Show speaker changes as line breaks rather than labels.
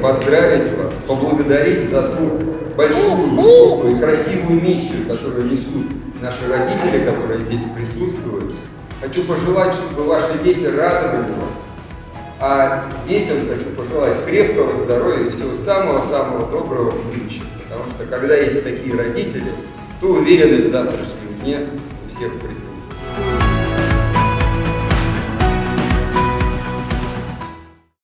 поздравить вас, поблагодарить за ту большую, высокую и красивую миссию, которую несут наши родители, которые здесь присутствуют. Хочу пожелать, чтобы ваши дети радовали вас. А детям хочу пожелать крепкого здоровья и всего самого-самого доброго в будущем. Потому что когда есть такие родители, то уверены в завтрашнем дне у всех присутствует.